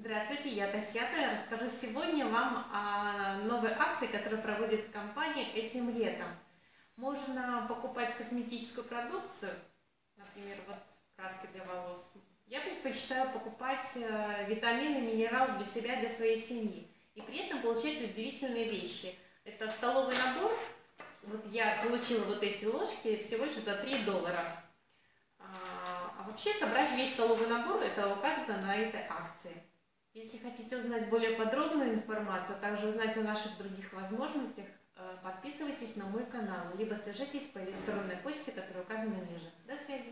Здравствуйте, я Татьяна. Расскажу сегодня вам о новой акции, которую проводит компания этим летом. Можно покупать косметическую продукцию, например, вот краски для волос. Я предпочитаю покупать э, витамины, минералы для себя, для своей семьи. И при этом получать удивительные вещи. Это столовый набор. Вот я получила вот эти ложки всего лишь за 3 доллара. А, а вообще собрать весь столовый набор, это указано на этой акции. Если хотите узнать более подробную информацию, а также узнать о наших других возможностях, э, подписывайтесь на мой канал, либо свяжитесь по электронной почте, которая указана ниже. До связи!